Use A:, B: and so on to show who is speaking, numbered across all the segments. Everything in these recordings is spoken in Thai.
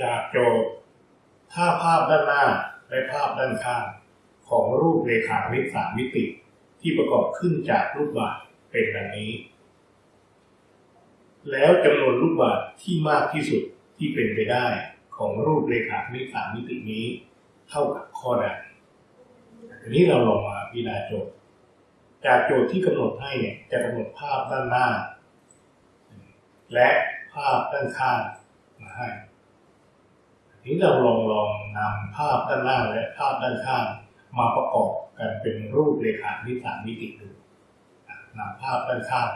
A: จากโจทย์ถ้าภาพด้านหน้าและภาพด้านข้างของรูปเรขาคณิตสามมิติ ที่ประกอบขึ้นจากลูกบาศก์เป็นดังนี้ แล้วจำนวนลูกบาศก์ที่มากที่สุดที่เป็นไปได้ของรูปเรขาคณิตสามมิตินี้ เท่ากับข้อใดทีนี้เราลองมาพิจารณาโจทย์ จากโจทย์ที่กำหนดให้เนี่ยจะกำหนดภาพด้านหน้า และภาพด้านข้างมาให้ นี้เราลองลองนำภาพด้านหน้าและภาพด้านข้างมาประกอบกันเป็นรูปเรขาคณิตสามมิติดูอะนำภาพด้านข้าง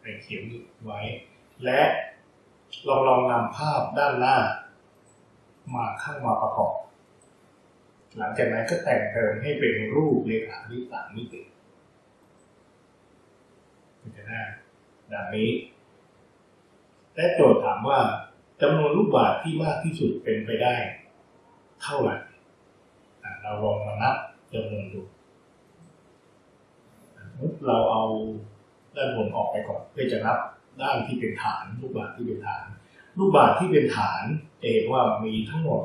A: ไปเขียนไว้ และลองลองนำภาพด้านหน้ามาข้างมาประกอบ หลังจากนั้นก็แต่งเติมให้เป็นรูปเรขาคณิตสามมิติจะได้ดังนี้ และโจทย์ถามว่า จำนวนลูกบาศก์ที่มากที่สุดเป็นไปได้ เท่าไหร่เราลองมานับจำนวนดูมมติเราเอาด้านบนออกไปก่อนเพื่อจะนับด้านที่เป็นฐาน ลูกบาศก์ที่เป็นฐาน ลูกบาศก์ที่เป็นฐานจะเห็นว่ามีทั้งหมด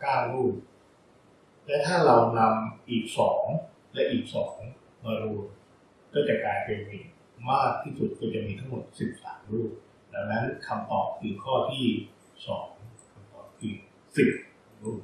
A: เก้าลูกและถ้าเรานำอีกสองและอีกสองมารวมก็จะกลายเป็นมีมากที่สุดก็จะมีทั้งหมดสิบสามลูก ดังนั้นคำตอบคือข้อที่สองคำตอบคือสิบรูป